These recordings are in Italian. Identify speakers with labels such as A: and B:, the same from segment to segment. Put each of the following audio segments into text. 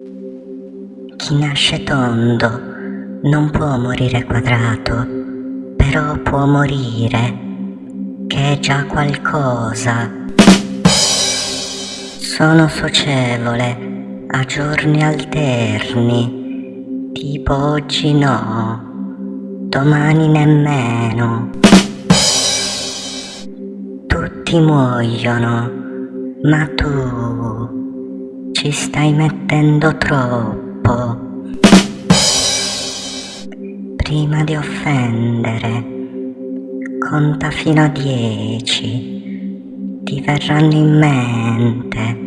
A: Chi nasce tondo non può morire quadrato, però può morire, che è già qualcosa. Sono socievole a giorni alterni, tipo oggi no, domani nemmeno. Tutti muoiono, ma tu ci stai mettendo troppo. Prima di offendere, conta fino a dieci, ti verranno in mente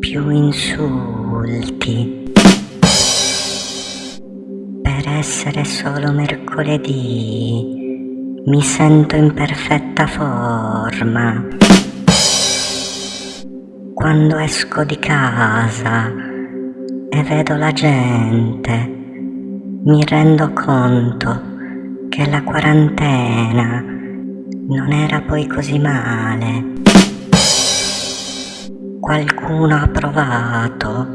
A: più insulti. Per essere solo mercoledì mi sento in perfetta forma. Quando esco di casa e vedo la gente, mi rendo conto che la quarantena non era poi così male. Qualcuno ha provato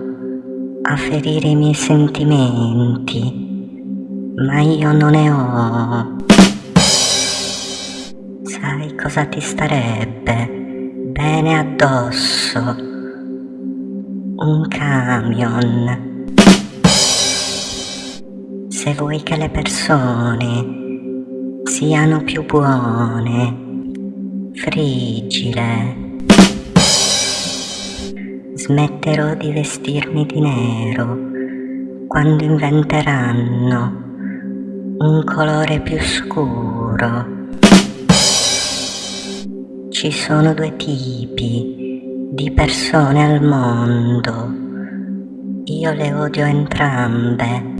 A: a ferire i miei sentimenti, ma io non ne ho. Sai cosa ti starebbe bene addosso? Un camion se vuoi che le persone siano più buone, friggile. Smetterò di vestirmi di nero quando inventeranno un colore più scuro. Ci sono due tipi di persone al mondo. Io le odio entrambe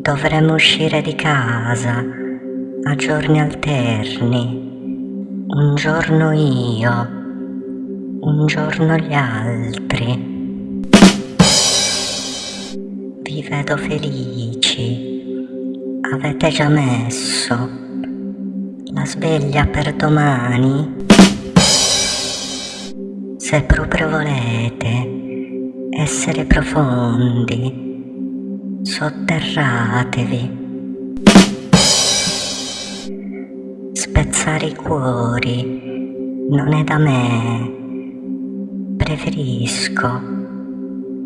A: dovremmo uscire di casa a giorni alterni, un giorno io, un giorno gli altri. Vi vedo felici, avete già messo la sveglia per domani? Se proprio volete essere profondi, sotterratevi. Spezzare i cuori non è da me, preferisco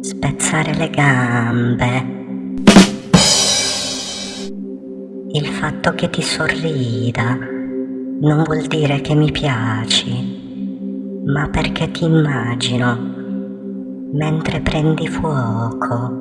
A: spezzare le gambe. Il fatto che ti sorrida non vuol dire che mi piaci, ma perché ti immagino mentre prendi fuoco.